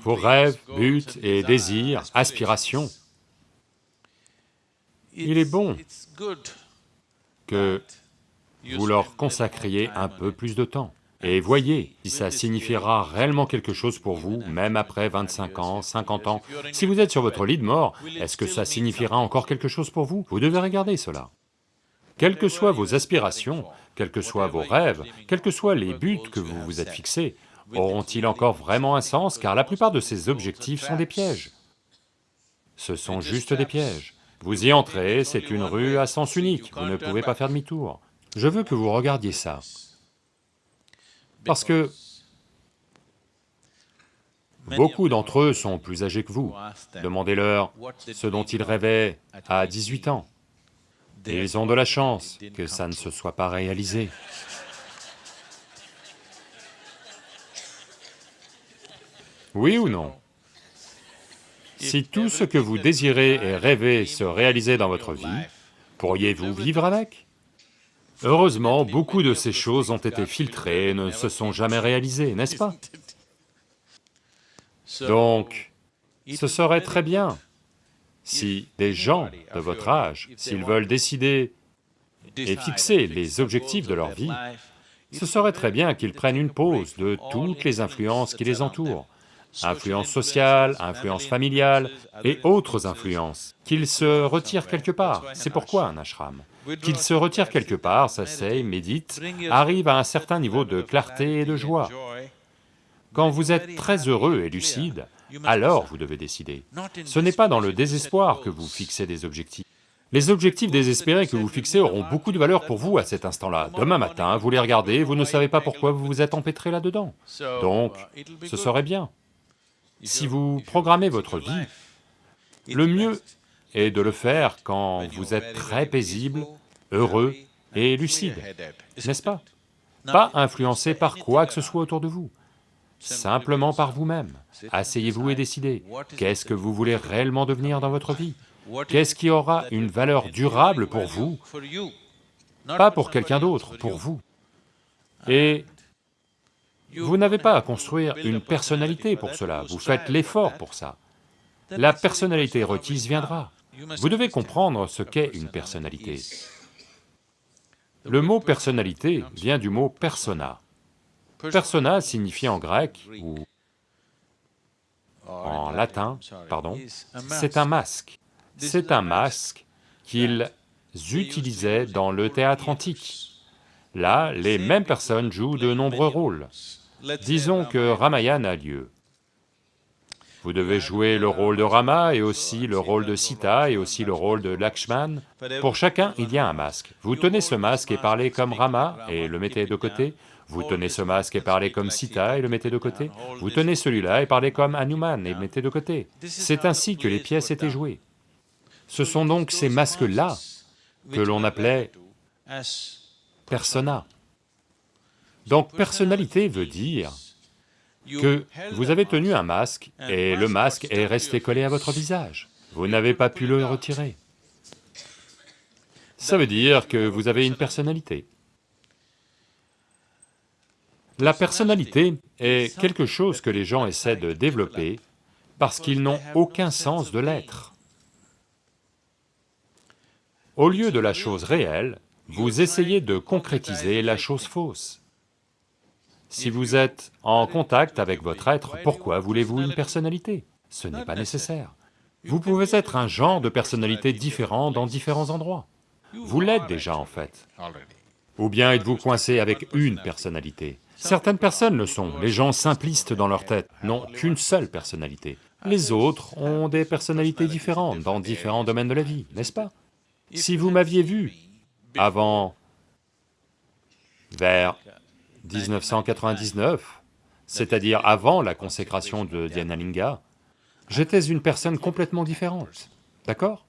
vos rêves, buts et désirs, aspirations, il est bon que vous leur consacriez un peu plus de temps. Et voyez si ça signifiera réellement quelque chose pour vous, même après 25 ans, 50 ans. Si vous êtes sur votre lit de mort, est-ce que ça signifiera encore quelque chose pour vous? Vous devez regarder cela. Quelles que soient vos aspirations, quels que soient vos rêves, quels que soient les buts que vous vous êtes fixés, auront-ils encore vraiment un sens? Car la plupart de ces objectifs sont des pièges. Ce sont juste des pièges. Vous y entrez, c'est une rue à sens unique, vous ne pouvez pas faire demi-tour. Je veux que vous regardiez ça. Parce que beaucoup d'entre eux sont plus âgés que vous. Demandez-leur ce dont ils rêvaient à 18 ans. Ils ont de la chance que ça ne se soit pas réalisé. Oui ou non? Si tout ce que vous désirez et rêvez se réalisait dans votre vie, pourriez-vous vivre avec? Heureusement, beaucoup de ces choses ont été filtrées et ne se sont jamais réalisées, n'est-ce pas? Donc, ce serait très bien si des gens de votre âge, s'ils veulent décider et fixer les objectifs de leur vie, ce serait très bien qu'ils prennent une pause de toutes les influences qui les entourent, influences sociales, influences familiales et autres influences, qu'ils se retirent quelque part, c'est pourquoi un ashram qu'il se retire quelque part, s'asseye, médite, arrive à un certain niveau de clarté et de joie. Quand vous êtes très heureux et lucide, alors vous devez décider. Ce n'est pas dans le désespoir que vous fixez des objectifs. Les objectifs désespérés que vous fixez auront beaucoup de valeur pour vous à cet instant-là. Demain matin, vous les regardez, vous ne savez pas pourquoi vous vous êtes empêtré là-dedans. Donc, ce serait bien. Si vous programmez votre vie, le mieux est de le faire quand vous êtes très paisible, heureux et lucide, n'est-ce pas Pas influencé par quoi que ce soit autour de vous, simplement par vous-même. Asseyez-vous et décidez, qu'est-ce que vous voulez réellement devenir dans votre vie? Qu'est-ce qui aura une valeur durable pour vous? Pas pour quelqu'un d'autre, pour vous. Et vous n'avez pas à construire une personnalité pour cela, vous faites l'effort pour ça. La personnalité requise viendra. Vous devez comprendre ce qu'est une personnalité. Le mot personnalité vient du mot persona. Persona signifie en grec ou en latin, pardon, c'est un masque. C'est un masque qu'ils utilisaient dans le théâtre antique. Là, les mêmes personnes jouent de nombreux rôles. Disons que Ramayana a lieu. Vous devez jouer le rôle de Rama et aussi le rôle de Sita et aussi le rôle de Lakshman. Pour chacun, il y a un masque. Vous tenez ce masque et parlez comme Rama et le mettez de côté. Vous tenez ce masque et parlez comme Sita et le mettez de côté. Vous tenez celui-là et parlez comme Hanuman et le mettez de côté. C'est ainsi que les pièces étaient jouées. Ce sont donc ces masques-là que l'on appelait persona. Donc personnalité veut dire que vous avez tenu un masque et le masque est resté collé à votre visage. Vous n'avez pas pu le retirer. Ça veut dire que vous avez une personnalité. La personnalité est quelque chose que les gens essaient de développer parce qu'ils n'ont aucun sens de l'être. Au lieu de la chose réelle, vous essayez de concrétiser la chose fausse. Si vous êtes en contact avec votre être, pourquoi voulez-vous une personnalité? Ce n'est pas nécessaire. Vous pouvez être un genre de personnalité différent dans différents endroits. Vous l'êtes déjà en fait. Ou bien êtes-vous coincé avec une personnalité? Certaines personnes le sont, les gens simplistes dans leur tête n'ont qu'une seule personnalité. Les autres ont des personnalités différentes dans différents domaines de la vie, n'est-ce pas? Si vous m'aviez vu avant, vers 1999, c'est-à-dire avant la consécration de Dhyanalinga, j'étais une personne complètement différente, d'accord?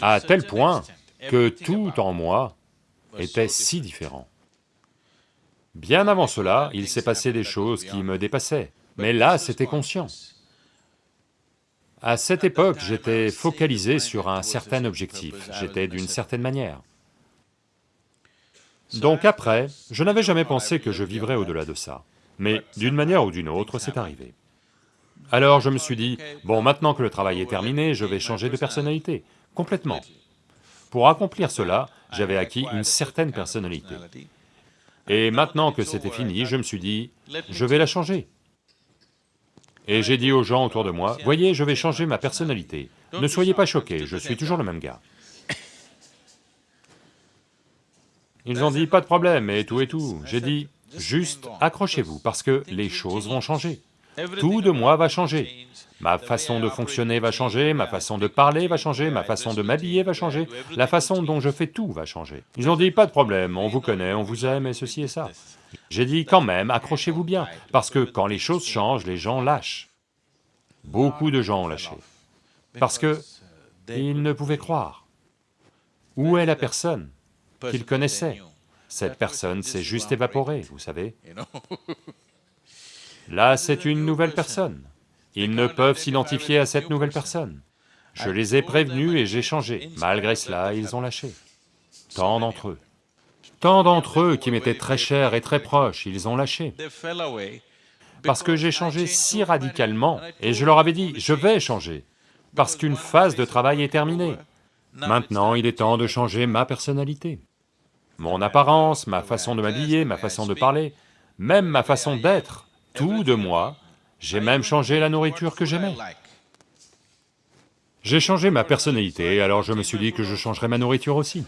À tel point que tout en moi était si différent. Bien avant cela, il s'est passé des choses qui me dépassaient, mais là c'était conscient. À cette époque, j'étais focalisé sur un certain objectif, j'étais d'une certaine manière. Donc après, je n'avais jamais pensé que je vivrais au-delà de ça. Mais d'une manière ou d'une autre, c'est arrivé. Alors je me suis dit, bon maintenant que le travail est terminé, je vais changer de personnalité, complètement. Pour accomplir cela, j'avais acquis une certaine personnalité. Et maintenant que c'était fini, je me suis dit, je vais la changer. Et j'ai dit aux gens autour de moi, voyez, je vais changer ma personnalité, ne soyez pas choqués, je suis toujours le même gars. Ils ont dit, pas de problème, et tout et tout. J'ai dit, juste accrochez-vous, parce que les choses vont changer. Tout de moi va changer. Ma façon de fonctionner va changer, ma façon de parler va changer, ma façon de m'habiller va changer, la façon dont je fais tout va changer. Ils ont dit, pas de problème, on vous connaît, on vous aime, et ceci et ça. J'ai dit, quand même, accrochez-vous bien, parce que quand les choses changent, les gens lâchent. Beaucoup de gens ont lâché, parce que ils ne pouvaient croire. Où est la personne? Qu'ils connaissaient Cette personne s'est juste évaporée, vous savez. Là, c'est une nouvelle personne. Ils ne peuvent s'identifier à cette nouvelle personne. Je les ai prévenus et j'ai changé. Malgré cela, ils ont lâché. Tant d'entre eux. Tant d'entre eux qui m'étaient très chers et très proches, ils ont lâché. Parce que j'ai changé si radicalement, et je leur avais dit, je vais changer, parce qu'une phase de travail est terminée. Maintenant, il est temps de changer ma personnalité. Mon apparence, ma façon de m'habiller, ma façon de parler, même ma façon d'être, tout de moi, j'ai même changé la nourriture que j'aimais. J'ai changé ma personnalité, alors je me suis dit que je changerais ma nourriture aussi.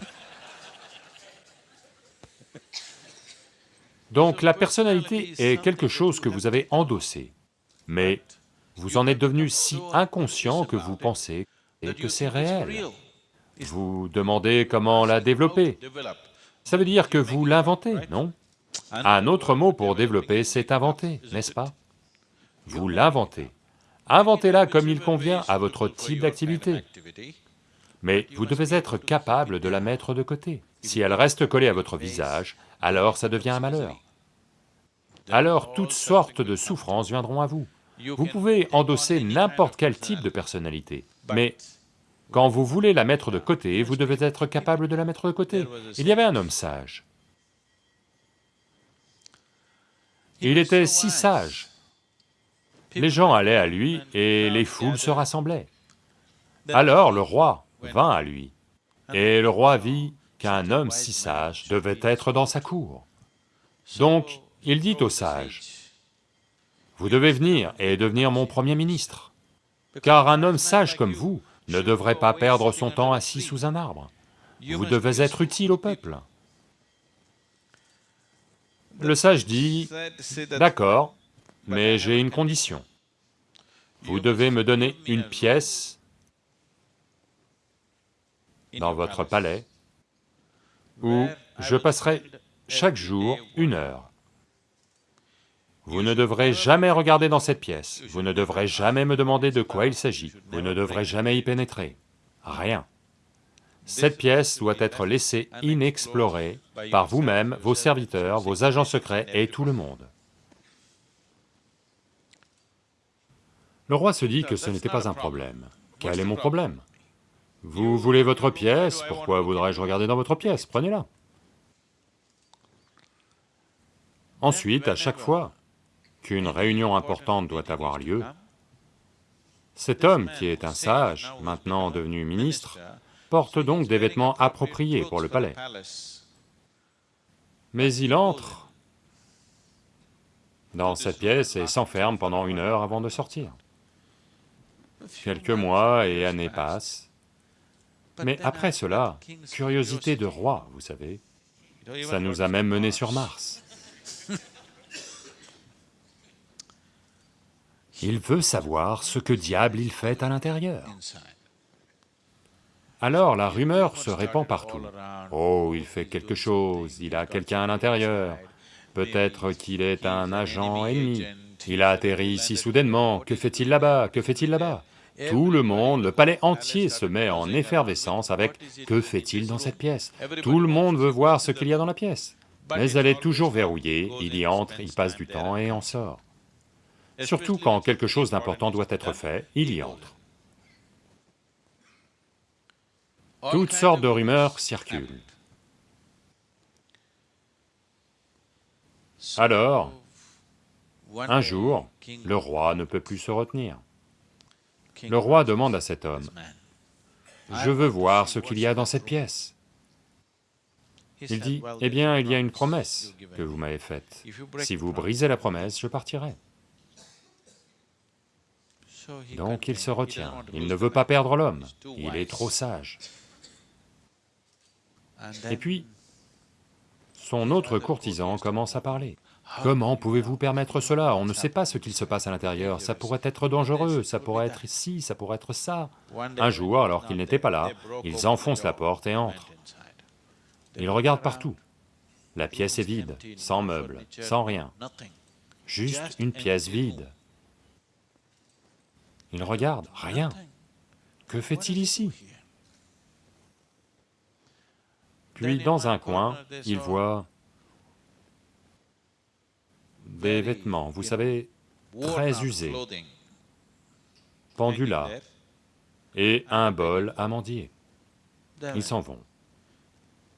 Donc la personnalité est quelque chose que vous avez endossé, mais vous en êtes devenu si inconscient que vous pensez que c'est réel. Vous demandez comment la développer. Ça veut dire que vous l'inventez, non? Un autre mot pour développer, c'est inventer, n'est-ce pas? Vous l'inventez. Inventez-la comme il convient à votre type d'activité. Mais vous devez être capable de la mettre de côté. Si elle reste collée à votre visage, alors ça devient un malheur. Alors toutes sortes de souffrances viendront à vous. Vous pouvez endosser n'importe quel type de personnalité, mais quand vous voulez la mettre de côté, vous devez être capable de la mettre de côté. Il y avait un homme sage. Il était si sage. Les gens allaient à lui et les foules se rassemblaient. Alors le roi vint à lui, et le roi vit qu'un homme si sage devait être dans sa cour. Donc il dit au sage, « Vous devez venir et devenir mon premier ministre, car un homme sage comme vous ne devrait pas perdre son temps assis sous un arbre. Vous devez être utile au peuple. Le sage dit, d'accord, mais j'ai une condition. Vous devez me donner une pièce dans votre palais où je passerai chaque jour une heure. Vous ne devrez jamais regarder dans cette pièce, vous ne devrez jamais me demander de quoi il s'agit, vous ne devrez jamais y pénétrer, rien. Cette pièce doit être laissée inexplorée par vous-même, vos serviteurs, vos agents secrets et tout le monde. Le roi se dit que ce n'était pas un problème. Quel est mon problème? Vous voulez votre pièce, pourquoi voudrais-je regarder dans votre pièce? Prenez-la. Ensuite, à chaque fois qu'une réunion importante doit avoir lieu, cet homme qui est un sage, maintenant devenu ministre, porte donc des vêtements appropriés pour le palais. Mais il entre dans cette pièce et s'enferme pendant une heure avant de sortir. Quelques mois et années passent, mais après cela, curiosité de roi, vous savez, ça nous a même menés sur Mars. Il veut savoir ce que diable il fait à l'intérieur. Alors la rumeur se répand partout. Oh, il fait quelque chose, il a quelqu'un à l'intérieur, peut-être qu'il est un agent ennemi, il a atterri ici soudainement, que fait-il là-bas, que fait-il là-bas? Tout le monde, le palais entier se met en effervescence avec « que fait-il dans cette pièce ?» Tout le monde veut voir ce qu'il y a dans la pièce, mais elle est toujours verrouillée, il y entre, il passe du temps et en sort. Surtout quand quelque chose d'important doit être fait, il y entre. Toutes sortes de rumeurs circulent. Alors, Un jour, le roi ne peut plus se retenir. Le roi demande à cet homme, « Je veux voir ce qu'il y a dans cette pièce. » Il dit, « Eh bien, il y a une promesse que vous m'avez faite. Si vous brisez la promesse, je partirai. » Donc il se retient, il ne veut pas perdre l'homme, il est trop sage. Et puis, son autre courtisan commence à parler. Comment pouvez-vous permettre cela? On ne sait pas ce qu'il se passe à l'intérieur, ça pourrait être dangereux, ça pourrait être ici, ça pourrait être ça. Un jour, alors qu'il n'était pas là, ils enfoncent la porte et entrent. Ils regardent partout. La pièce est vide, sans meubles, sans rien. Juste une pièce vide. Ils regardent, rien. Que fait-il ici? Puis dans un coin, il voit des vêtements, vous savez, très usés, pendus et un bol amandier. Ils s'en vont.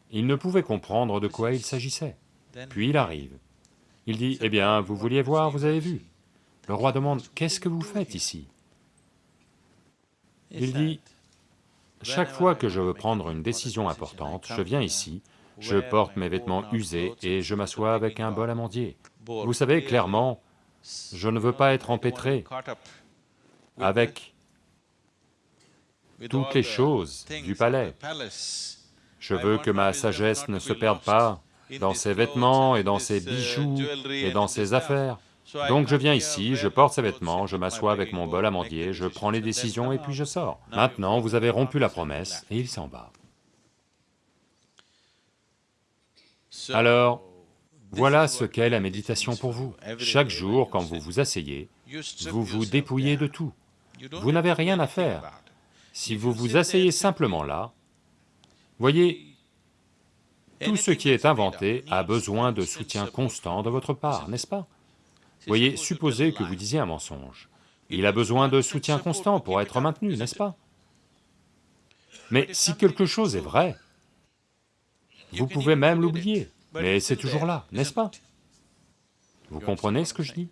Il ne pouvait comprendre de quoi il s'agissait. Puis il arrive. Il dit, « Eh bien, vous vouliez voir, vous avez vu. » Le roi demande, « Qu'est-ce que vous faites ici ?» Il dit, « Chaque fois que je veux prendre une décision importante, je viens ici, je porte mes vêtements usés et je m'assois avec un bol amandier. Vous savez, clairement, je ne veux pas être empêtré avec toutes les choses du palais. Je veux que ma sagesse ne se perde pas dans ses vêtements et dans ses bijoux et dans ses affaires. Donc je viens ici, je porte ces vêtements, je m'assois avec mon bol amandier, je prends les décisions et puis je sors. Maintenant, vous avez rompu la promesse, et il s'en va. Alors, voilà ce qu'est la méditation pour vous. Chaque jour, quand vous vous asseyez, vous vous dépouillez de tout. Vous n'avez rien à faire. Si vous vous asseyez simplement là, voyez, tout ce qui est inventé a besoin de soutien constant de votre part, n'est-ce pas? Voyez, supposez que vous disiez un mensonge. Il a besoin de soutien constant pour être maintenu, n'est-ce pas? Mais si quelque chose est vrai, vous pouvez même l'oublier, mais c'est toujours là, n'est-ce pas? Vous comprenez ce que je dis?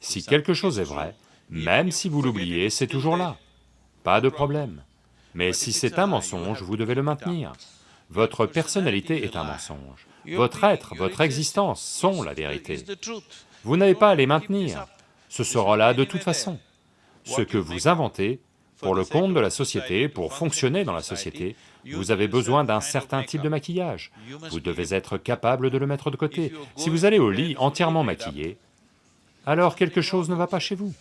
Si quelque chose est vrai, même si vous l'oubliez, c'est toujours là, pas de problème. Mais si c'est un mensonge, vous devez le maintenir. Votre personnalité est un mensonge, votre être, votre existence sont la vérité. Vous n'avez pas à les maintenir, ce sera là de toute façon. Ce que vous inventez, pour le compte de la société, pour fonctionner dans la société, vous avez besoin d'un certain type de maquillage. Vous devez être capable de le mettre de côté. Si vous allez au lit entièrement maquillé, alors quelque chose ne va pas chez vous.